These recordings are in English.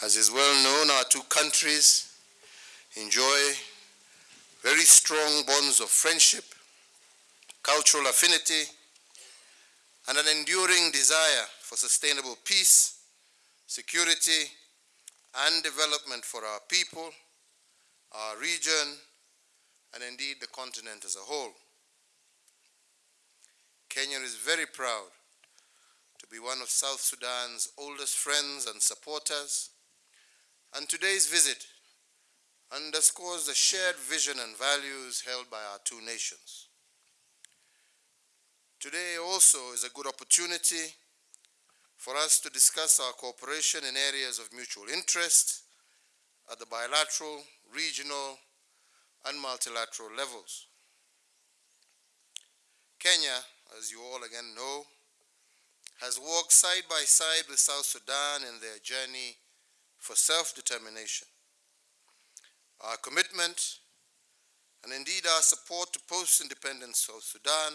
As is well known, our two countries enjoy very strong bonds of friendship, cultural affinity, and an enduring desire for sustainable peace, security, and development for our people, our region, and indeed the continent as a whole. Kenya is very proud to be one of South Sudan's oldest friends and supporters, and today's visit underscores the shared vision and values held by our two nations. Today also is a good opportunity for us to discuss our cooperation in areas of mutual interest at the bilateral, regional, and multilateral levels. Kenya, as you all again know, has walked side by side with South Sudan in their journey for self-determination. Our commitment and indeed our support to post-independence South Sudan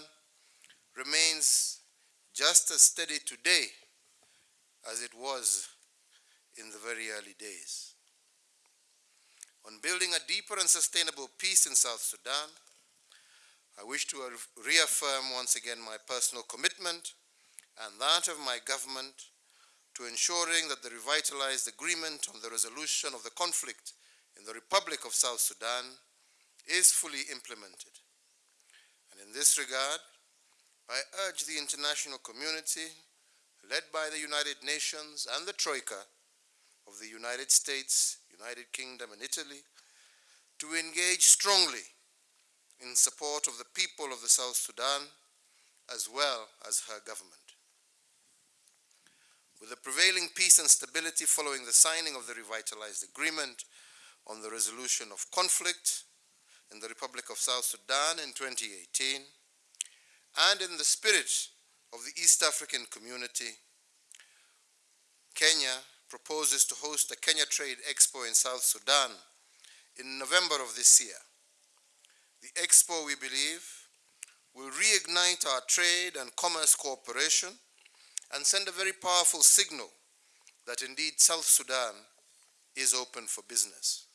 remains just as steady today as it was in the very early days. On building a deeper and sustainable peace in South Sudan, I wish to reaffirm once again my personal commitment and that of my government to ensuring that the revitalized agreement on the resolution of the conflict in the Republic of South Sudan is fully implemented. And in this regard, I urge the international community, led by the United Nations and the Troika of the United States, United Kingdom, and Italy, to engage strongly in support of the people of the South Sudan as well as her government. With the prevailing peace and stability following the signing of the revitalized agreement on the resolution of conflict in the Republic of South Sudan in 2018, and in the spirit of the East African community, Kenya proposes to host a Kenya Trade Expo in South Sudan in November of this year. The expo, we believe, will reignite our trade and commerce cooperation and send a very powerful signal that indeed South Sudan is open for business.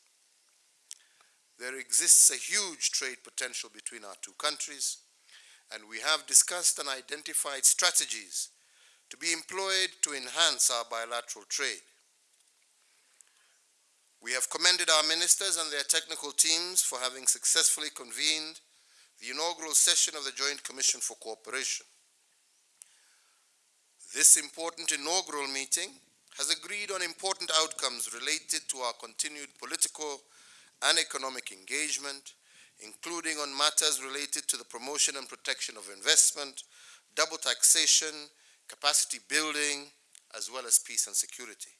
There exists a huge trade potential between our two countries, and we have discussed and identified strategies to be employed to enhance our bilateral trade. We have commended our ministers and their technical teams for having successfully convened the inaugural session of the Joint Commission for Cooperation. This important inaugural meeting has agreed on important outcomes related to our continued political and economic engagement, including on matters related to the promotion and protection of investment, double taxation, capacity building, as well as peace and security.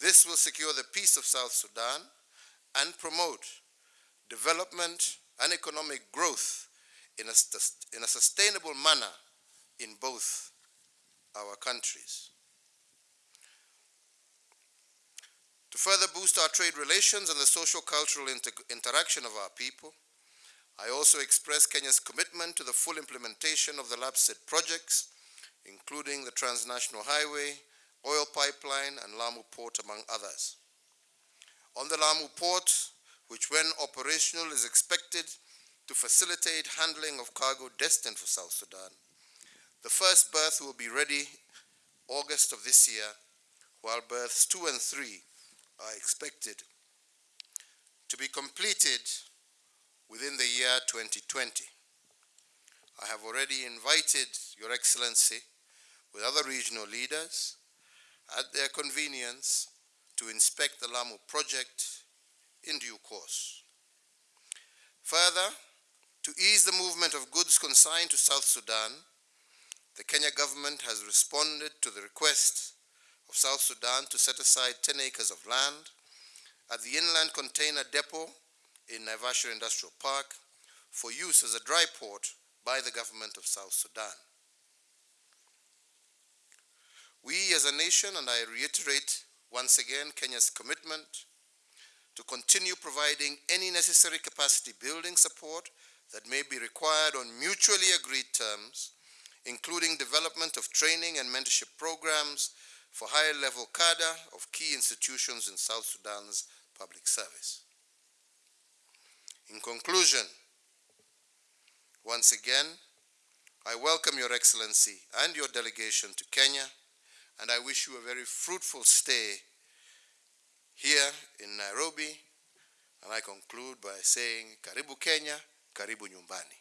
This will secure the peace of South Sudan and promote development and economic growth in a, in a sustainable manner in both our countries. To further boost our trade relations and the social-cultural inter interaction of our people, I also express Kenya's commitment to the full implementation of the LAPSSET projects, including the transnational highway, oil pipeline, and Lamu Port, among others. On the Lamu Port, which when operational is expected to facilitate handling of cargo destined for South Sudan, the first berth will be ready August of this year, while berths two and three are expected to be completed within the year 2020. I have already invited Your Excellency with other regional leaders at their convenience to inspect the Lamu project in due course. Further, to ease the movement of goods consigned to South Sudan, the Kenya government has responded to the request of South Sudan to set aside 10 acres of land at the inland container depot in Naivasha Industrial Park for use as a dry port by the government of South Sudan. We as a nation, and I reiterate once again Kenya's commitment to continue providing any necessary capacity building support that may be required on mutually agreed terms, including development of training and mentorship programs for higher level cadre of key institutions in South Sudan's public service. In conclusion, once again, I welcome Your Excellency and your delegation to Kenya, and I wish you a very fruitful stay here in Nairobi. And I conclude by saying, Karibu Kenya, Karibu Nyumbani.